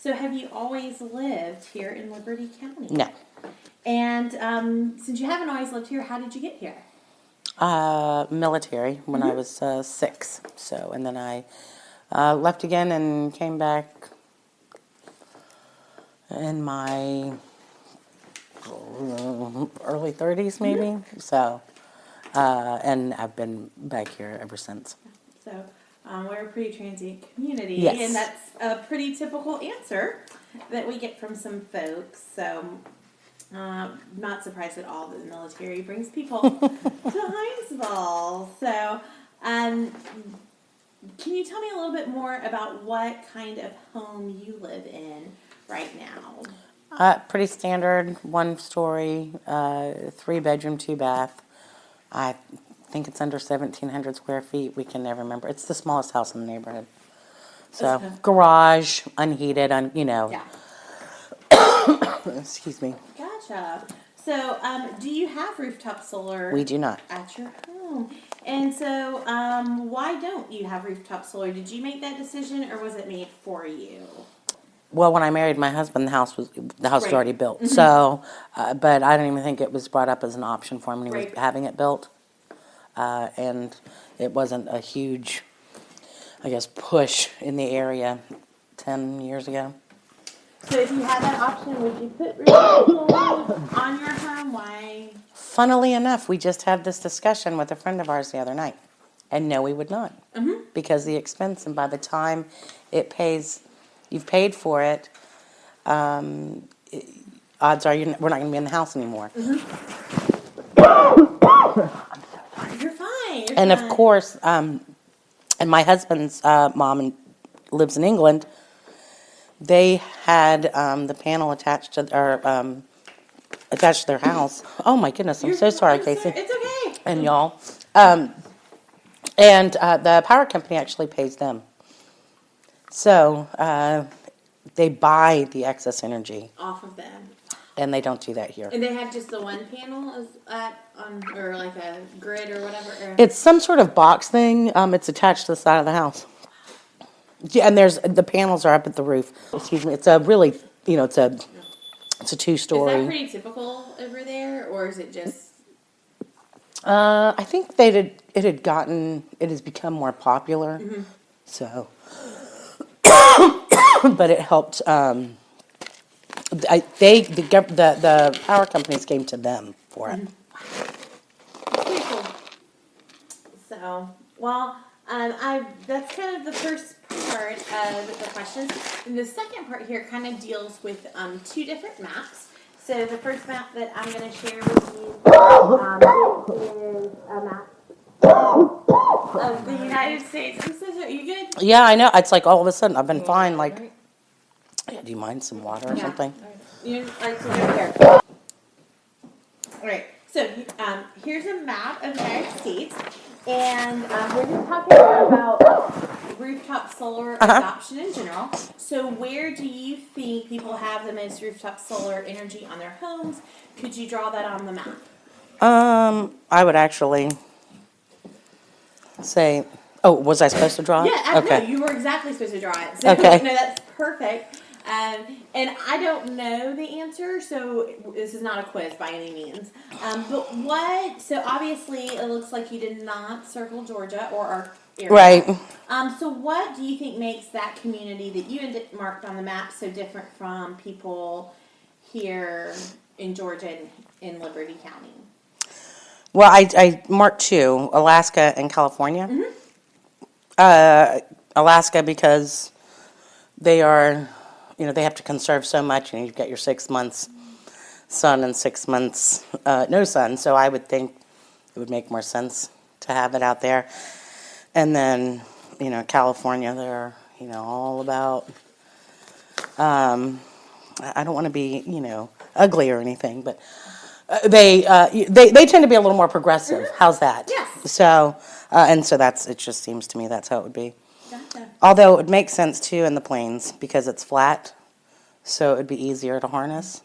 So have you always lived here in Liberty County? No. And um, since you haven't always lived here, how did you get here? Uh, military when Mm-hmm. I was uh, six. So, and then I uh, left again and came back in my early 30s, maybe. Mm-hmm. So, uh, and I've been back here ever since. So um, we're a pretty transient community, Yes. and that's a pretty typical answer that we get from some folks. So uh, not surprised at all that the military brings people to Hinesville. So um, can you tell me a little bit more about what kind of home you live in right now? Uh, pretty standard, one story, uh, three bedroom, two bath. I think it's under 1,700 square feet. We can never remember. It's the smallest house in the neighborhood. So, Okay. garage, unheated, un, you know. Yeah, Excuse me. gotcha. So um, do you have rooftop solar? We do not. at your home. And so, um, why don't you have rooftop solar? Did you make that decision, or was it made for you? Well, when I married my husband, the house was the house was Right. Mm-hmm. already built. So, uh, but I don't even think it was brought up as an option for him when he Right. was having it built. Uh, and it wasn't a huge, I guess, push in the area ten years ago. So, if you had that option, would you put rooftop on your home? Why? Funnily enough, we just had this discussion with a friend of ours the other night, and no, we would not, Mm-hmm. because the expense, and by the time it pays, you've paid for it. Um, i- odds are you're, we're not going to be in the house anymore. Fine. You're And of course, um, and my husband's uh, mom lives in England. They had um, the panel attached to or um, attached to their house. Oh my goodness! I'm You're so sorry, Casey. It's okay. and y'all. Um, and uh, the power company actually pays them. So uh, they buy the excess energy, Off of them. And they don't do that here. And they have just the one panel at on or like a grid or whatever. Or, It's some sort of box thing. Um, it's attached to the side of the house. Yeah, and there's the panels are up at the roof. Excuse me. It's a really, you know, it's a it's a two story. is that pretty typical over there, or is it just? Uh, I think they did. It had gotten. It has become more popular. So, but it helped. Um, I, they the, gov- the the power companies came to them for it. Pretty cool. So, well, um, I that's kind of the first part of the questions. And the second part here kind of deals with um, two different maps. So the first map that I'm going to share with you um, is a map of the United States. I'm so sorry. You good? Yeah, I know. It's like all of a sudden I've been fine. Like. Yeah, do you mind some water or Yeah. something? You like to. All right. So um, here's a map of the United States, and um, we're just talking about rooftop solar Uh-huh. adoption in general. So where do you think people have the most rooftop solar energy on their homes? Could you draw that on the map? Um, I would actually say. Oh, was I supposed to draw it? Yeah, I, Okay. no, you were exactly supposed to draw it. So, Okay. No, that's perfect. Um, and I don't know the answer, so this is not a quiz by any means. Um, but what? So obviously, it looks like you did not circle Georgia or our area. Right. Um, so what do you think makes that community that you marked on the map so different from people here in Georgia and in Liberty County? Well, I, I marked two, Alaska and California. Uh, Alaska because they are, you know, they have to conserve so much, and you've got your six months sun and six months uh, no sun. So I would think it would make more sense to have it out there. And then, you know, California, they're, you know, all about. Um, I don't want to be, you know, ugly or anything, but uh, they, uh, they they tend to be a little more progressive. How's that? Yes. So, uh, and so that's it. Just seems to me that's how it would be. Although it would make sense too in the plains because it's flat, so it would be easier to harness.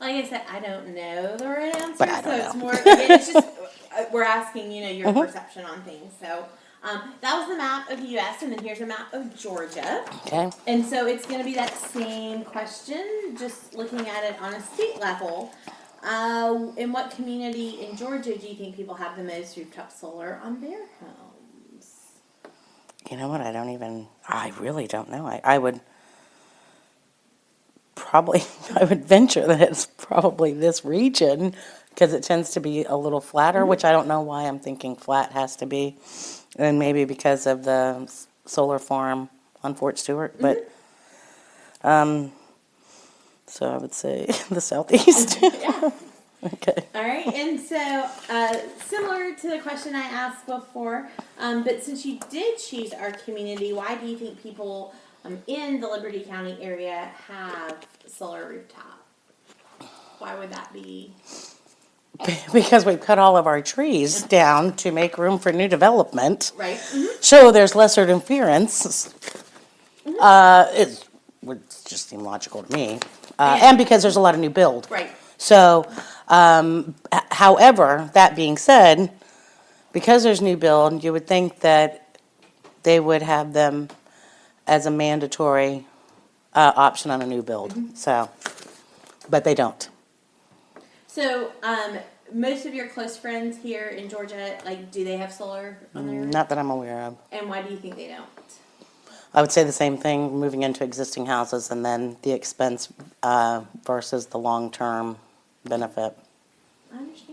Like I said, I don't know the right answer, But I so don't it's know. more. Again, it's just uh, we're asking, you know, your perception on things. So, Um, that was the map of the U.S. and then here's a map of Georgia. Okay. And so it's going to be that same question, just looking at it on a state level. Uh, in what community in Georgia do you think people have the most rooftop solar on their homes? You know what? I don't even. I really don't know. I, I would probably. I would venture that it's probably this region because it tends to be a little flatter, which I don't know why I'm thinking flat has to be, and maybe because of the solar farm on Fort Stewart. But um, so I would say the southeast. okay. Right, and so uh, similar to the question I asked before, um, but since you did choose our community, why do you think people um, in the Liberty County area have solar rooftop? Why would that be? Because we've cut all of our trees down to make room for new development. Right. Mhm. So there's lesser interference. Uh, it would just seem logical to me. Uh, and because there's a lot of new build. Right. So, um, however, that being said, because there's new build, you would think that they would have them as a mandatory, uh, option on a new build, so, but they don't. So, um, most of your close friends here in Georgia, like, do they have solar on their? Not that I'm aware of. And why do you think they don't? I would say the same thing, moving into existing houses and then the expense uh, versus the long-term benefit. I understand.